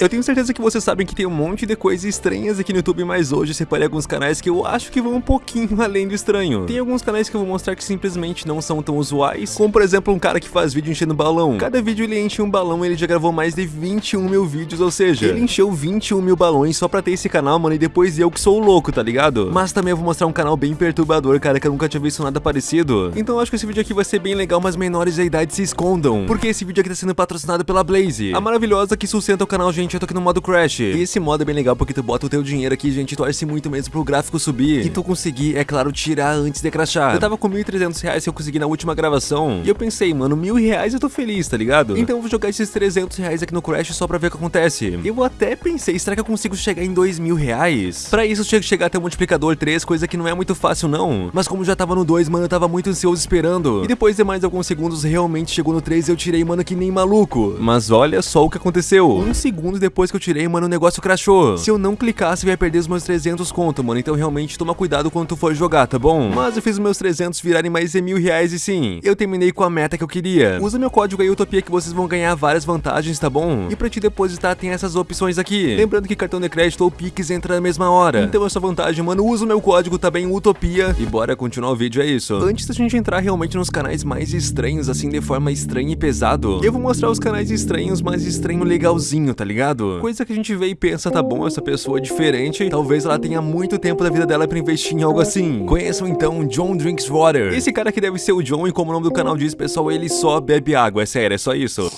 Eu tenho certeza que vocês sabem que tem um monte de coisas estranhas aqui no YouTube, mas hoje eu separei alguns canais que eu acho que vão um pouquinho além do estranho. Tem alguns canais que eu vou mostrar que simplesmente não são tão usuais, como por exemplo um cara que faz vídeo enchendo balão. Cada vídeo ele enche um balão e ele já gravou mais de 21 mil vídeos, ou seja, ele encheu 21 mil balões só pra ter esse canal, mano, e depois eu que sou louco, tá ligado? Mas também eu vou mostrar um canal bem perturbador, cara, que eu nunca tinha visto nada parecido. Então eu acho que esse vídeo aqui vai ser bem legal, mas menores da idade se escondam, porque esse vídeo aqui tá sendo patrocinado pela Blaze, a maravilhosa que sustenta o canal, gente, eu tô aqui no modo Crash. E esse modo é bem legal porque tu bota o teu dinheiro aqui, gente, torce muito mesmo pro gráfico subir. E tu conseguir, é claro, tirar antes de crashar. Eu tava com 1.300 reais que eu consegui na última gravação. E eu pensei, mano, mil reais eu tô feliz, tá ligado? Então eu vou jogar esses 300 reais aqui no Crash só pra ver o que acontece. Eu até pensei, será que eu consigo chegar em 2 mil reais? Pra isso eu tinha que chegar até o multiplicador 3, coisa que não é muito fácil não. Mas como já tava no 2, mano, eu tava muito ansioso esperando. E depois de mais alguns segundos, realmente chegou no 3 e eu tirei, mano, que nem maluco. Mas olha só o que aconteceu. Um segundo depois que eu tirei, mano, o negócio crashou. Se eu não clicasse, eu ia perder os meus 300 conto, mano. Então realmente toma cuidado quando tu for jogar, tá bom? Mas eu fiz os meus 300 virarem mais de mil reais e sim, eu terminei com a meta que eu queria. Usa meu código aí, Utopia, que vocês vão ganhar várias vantagens, tá bom? E pra te depositar tem essas opções aqui. Lembrando que cartão de crédito ou Pix entra na mesma hora. Então essa vantagem, mano, usa o meu código, tá bem? Utopia. E bora continuar o vídeo, é isso. Antes da gente entrar realmente nos canais mais estranhos, assim, de forma estranha e pesado, eu vou mostrar os canais estranhos, mas estranho legalzinho, tá ligado? Coisa que a gente vê e pensa, tá bom, essa pessoa é diferente, talvez ela tenha muito tempo da vida dela pra investir em algo assim. Conheçam então John Drinks Water. Esse cara que deve ser o John e como o nome do canal diz, pessoal, ele só bebe água, é sério, é só isso.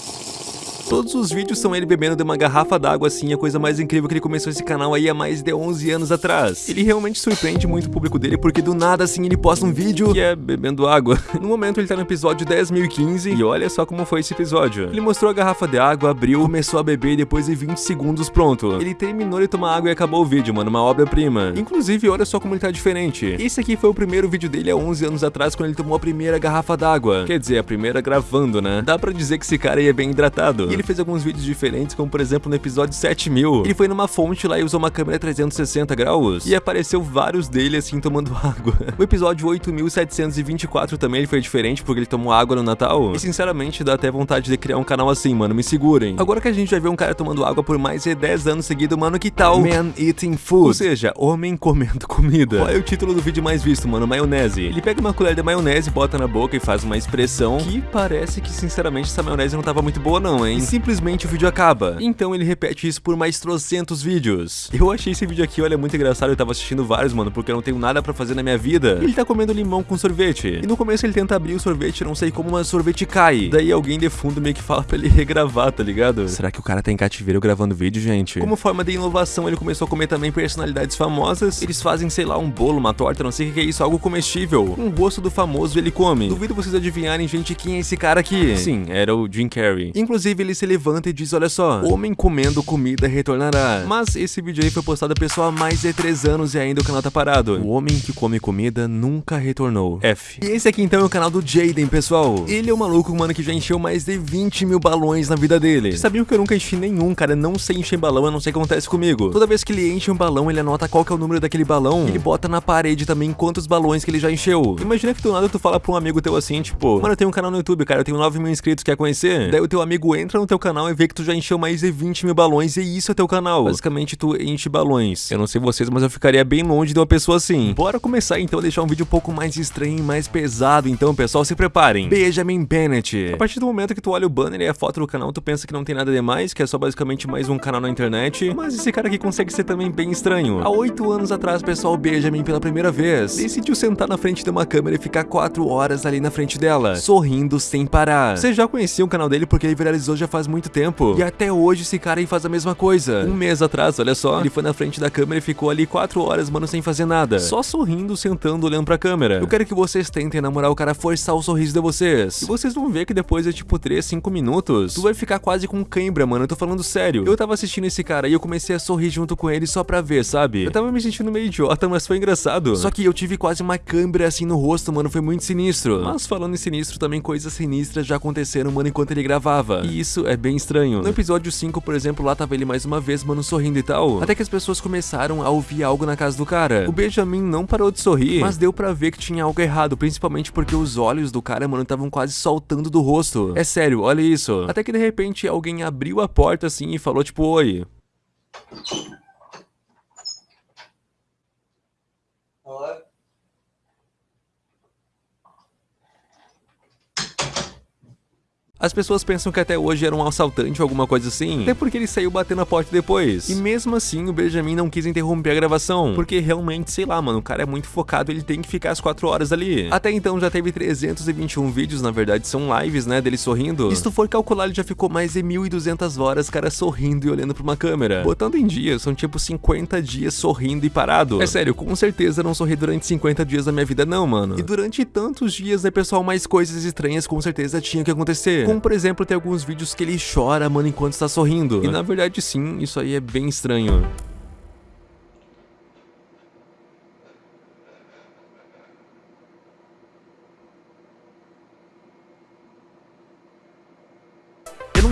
Todos os vídeos são ele bebendo de uma garrafa d'água assim, a coisa mais incrível que ele começou esse canal aí há mais de 11 anos atrás. Ele realmente surpreende muito o público dele, porque do nada assim ele posta um vídeo que é bebendo água. No momento ele tá no episódio 10.015 e olha só como foi esse episódio. Ele mostrou a garrafa de água, abriu, começou a beber e depois de 20 segundos pronto. Ele terminou de tomar água e acabou o vídeo, mano, uma obra-prima. Inclusive, olha só como ele tá diferente. Esse aqui foi o primeiro vídeo dele há 11 anos atrás, quando ele tomou a primeira garrafa d'água. Quer dizer, a primeira gravando, né? Dá pra dizer que esse cara aí é bem hidratado. E ele fez alguns vídeos diferentes, como por exemplo no episódio 7000. Ele foi numa fonte lá e usou uma câmera 360 graus. E apareceu vários dele assim tomando água. O episódio 8724 também ele foi diferente, porque ele tomou água no Natal. E sinceramente dá até vontade de criar um canal assim, mano, me segurem. Agora que a gente já viu um cara tomando água por mais de 10 anos seguido, mano, que tal? Man eating food. Ou seja, homem comendo comida. Qual é o título do vídeo mais visto, mano? Maionese. Ele pega uma colher de maionese, bota na boca e faz uma expressão que parece que sinceramente essa maionese não tava muito boa não, hein? Simplesmente o vídeo acaba. Então ele repete isso por mais trocentos vídeos. Eu achei esse vídeo aqui, olha, muito engraçado. Eu tava assistindo vários, mano, porque eu não tenho nada pra fazer na minha vida. Ele tá comendo limão com sorvete. E no começo ele tenta abrir o sorvete, não sei como, mas o sorvete cai. Daí alguém de fundo meio que fala pra ele regravar, tá ligado? Será que o cara tá em cativeiro gravando vídeo, gente? Como forma de inovação, ele começou a comer também personalidades famosas. Eles fazem, sei lá, um bolo, uma torta, não sei o que é isso, algo comestível. Um rosto do famoso ele come. Duvido vocês adivinharem, gente, quem é esse cara aqui. Sim, era o Jim Carrey. Inclusive, ele se levanta e diz, olha só, homem comendo comida retornará. Mas esse vídeo aí foi postado a pessoa há mais de 3 anos e ainda o canal tá parado. O homem que come comida nunca retornou. F. E esse aqui então é o canal do Jaden, pessoal. Ele é um maluco, mano, que já encheu mais de 20 mil balões na vida dele. Vocês sabiam que eu nunca enchi nenhum, cara? Eu não sei encher balão, eu não sei o que acontece comigo. Toda vez que ele enche um balão, ele anota qual que é o número daquele balão. Ele bota na parede também quantos balões que ele já encheu. Imagina que do nada tu fala pra um amigo teu assim, tipo, mano, eu tenho um canal no YouTube, cara, eu tenho 9 mil inscritos, quer conhecer? Daí o teu amigo entra no teu canal e vê que tu já encheu mais de 20 mil balões e isso é teu canal. Basicamente, tu enche balões. Eu não sei vocês, mas eu ficaria bem longe de uma pessoa assim. Bora começar então a deixar um vídeo um pouco mais estranho e mais pesado. Então, pessoal, se preparem. Benjamin Bennett. A partir do momento que tu olha o banner e a foto do canal, tu pensa que não tem nada demais, que é só basicamente mais um canal na internet. Mas esse cara aqui consegue ser também bem estranho. Há oito anos atrás, pessoal, Benjamin pela primeira vez decidiu sentar na frente de uma câmera e ficar quatro horas ali na frente dela, sorrindo sem parar. Você já conhecia o canal dele porque ele viralizou já faz muito tempo. E até hoje esse cara aí faz a mesma coisa. Um mês atrás, olha só, ele foi na frente da câmera e ficou ali 4 horas, mano, sem fazer nada. Só sorrindo, sentando, olhando pra câmera. Eu quero que vocês tentem namorar o cara forçar o sorriso de vocês. E vocês vão ver que depois de tipo 3, 5 minutos, tu vai ficar quase com cãibra, mano. Eu tô falando sério. Eu tava assistindo esse cara e eu comecei a sorrir junto com ele só pra ver, sabe? Eu tava me sentindo meio idiota, mas foi engraçado. Só que eu tive quase uma câimbra assim no rosto, mano. Foi muito sinistro. Mas falando em sinistro, também coisas sinistras já aconteceram, mano, enquanto ele gravava. E isso isso é bem estranho. No episódio 5, por exemplo, lá tava ele mais uma vez, mano, sorrindo e tal. Até que as pessoas começaram a ouvir algo na casa do cara. O Benjamin não parou de sorrir, mas deu pra ver que tinha algo errado, principalmente porque os olhos do cara, mano, estavam quase soltando do rosto. É sério, olha isso. Até que de repente alguém abriu a porta assim e falou tipo, oi. As pessoas pensam que até hoje era um assaltante ou alguma coisa assim, até porque ele saiu batendo a porta depois. E mesmo assim, o Benjamin não quis interromper a gravação, porque realmente, sei lá, mano, o cara é muito focado, ele tem que ficar as 4 horas ali. Até então já teve 321 vídeos, na verdade, são lives, né, dele sorrindo. E se tu for calcular, ele já ficou mais de 1.200 horas, cara, sorrindo e olhando pra uma câmera. Botando em dias, são tipo 50 dias sorrindo e parado. É sério, com certeza não sorri durante 50 dias da minha vida não, mano. E durante tantos dias, né, pessoal, mais coisas estranhas com certeza tinham que acontecer. Como, por exemplo, tem alguns vídeos que ele chora, mano, enquanto está sorrindo. E na verdade, sim, isso aí é bem estranho.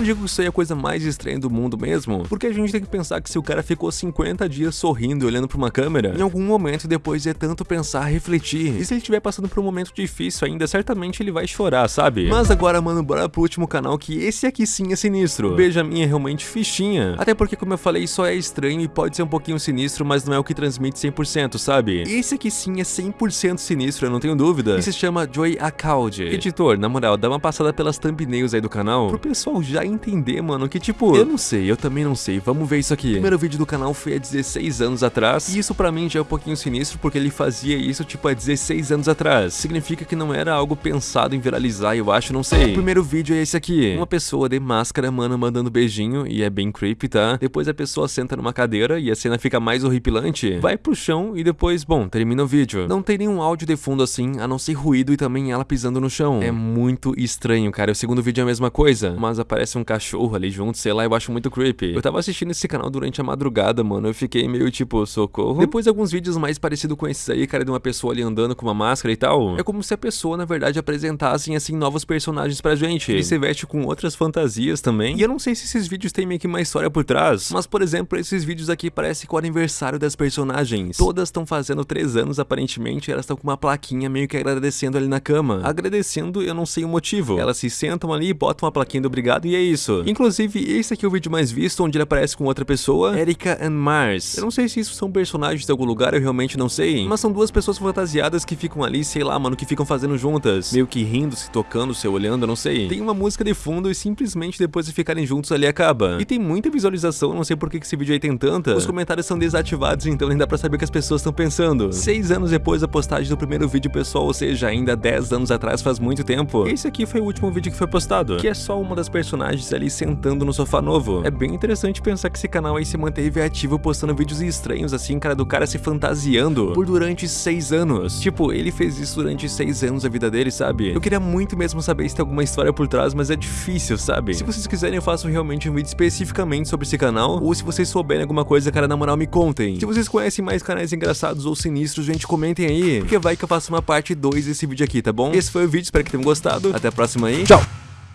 Digo que isso aí é a coisa mais estranha do mundo mesmo, porque a gente tem que pensar que se o cara ficou 50 dias sorrindo e olhando pra uma câmera, em algum momento depois é tanto pensar, refletir, e se ele estiver passando por um momento difícil ainda, certamente ele vai chorar, sabe? Mas agora, mano, bora pro último canal, que esse aqui sim é sinistro. Benjamin é realmente fichinha, até porque, como eu falei, só é estranho e pode ser um pouquinho sinistro, mas não é o que transmite 100%, sabe? Esse aqui sim é 100% sinistro, eu não tenho dúvida, e se chama Joy Accoud. Editor, na moral, dá uma passada pelas thumbnails aí do canal, pro pessoal já entender, mano, que tipo, eu não sei, eu também não sei, vamos ver isso aqui. O primeiro vídeo do canal foi há 16 anos atrás, e isso pra mim já é um pouquinho sinistro, porque ele fazia isso, tipo, há 16 anos atrás. Significa que não era algo pensado em viralizar, eu acho, não sei. O primeiro vídeo é esse aqui, uma pessoa de máscara, mano, mandando beijinho, e é bem creepy, tá? Depois a pessoa senta numa cadeira, e a cena fica mais horripilante, vai pro chão, e depois, bom, termina o vídeo. Não tem nenhum áudio de fundo assim, a não ser ruído e também ela pisando no chão. É muito estranho, cara. O segundo vídeo é a mesma coisa, mas aparece um cachorro ali junto, sei lá, eu acho muito creepy. Eu tava assistindo esse canal durante a madrugada, mano, eu fiquei meio tipo, socorro. Depois alguns vídeos mais parecidos com esses aí, cara, de uma pessoa ali andando com uma máscara e tal. É como se a pessoa, na verdade, apresentassem, assim, novos personagens pra gente. Ele se veste com outras fantasias também. E eu não sei se esses vídeos têm meio que uma história por trás, mas, por exemplo, esses vídeos aqui parece com o aniversário das personagens. Todas estão fazendo 3 anos, aparentemente, elas estão com uma plaquinha meio que agradecendo ali na cama. Agradecendo, eu não sei o motivo. Elas se sentam ali, botam uma plaquinha do obrigado e é isso. Inclusive, esse aqui é o vídeo mais visto, onde ele aparece com outra pessoa, Erika and Mars. Eu não sei se isso são personagens de algum lugar, eu realmente não sei, mas são duas pessoas fantasiadas que ficam ali, sei lá, mano, que ficam fazendo juntas, meio que rindo, se tocando, se olhando, eu não sei. Tem uma música de fundo e simplesmente depois de ficarem juntos ali acaba. E tem muita visualização, não sei por que esse vídeo aí tem tanta. Os comentários são desativados, então nem dá pra saber o que as pessoas estão pensando. Seis anos depois da postagem do primeiro vídeo pessoal, ou seja, ainda 10 anos atrás, faz muito tempo. Esse aqui foi o último vídeo que foi postado, que é só uma das personagens ali sentando no sofá novo. É bem interessante pensar que esse canal aí se manteve ativo postando vídeos estranhos assim, cara, do cara se fantasiando por durante seis anos. Tipo, ele fez isso durante seis anos da vida dele, sabe? Eu queria muito mesmo saber se tem alguma história por trás, mas é difícil, sabe? Se vocês quiserem, eu faço realmente um vídeo especificamente sobre esse canal, ou se vocês souberem alguma coisa, cara, na moral, me contem. Se vocês conhecem mais canais engraçados ou sinistros, gente, comentem aí, porque vai que eu faço uma parte 2 desse vídeo aqui, tá bom? Esse foi o vídeo, espero que tenham gostado. Até a próxima aí. Tchau!